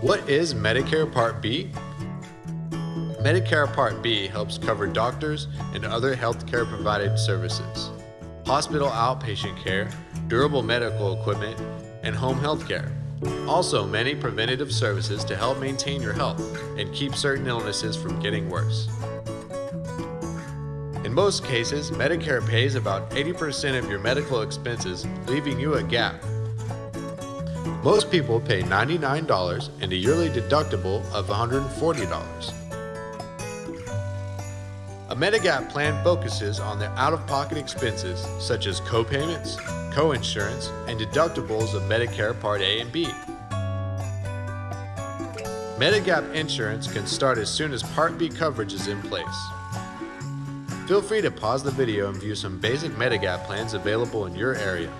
What is Medicare Part B? Medicare Part B helps cover doctors and other healthcare provided services, hospital outpatient care, durable medical equipment, and home health care. Also, many preventative services to help maintain your health and keep certain illnesses from getting worse. In most cases, Medicare pays about 80% of your medical expenses, leaving you a gap. Most people pay $99 and a yearly deductible of $140. A Medigap plan focuses on the out-of-pocket expenses such as co-payments, co-insurance, and deductibles of Medicare Part A and B. Medigap insurance can start as soon as Part B coverage is in place. Feel free to pause the video and view some basic Medigap plans available in your area.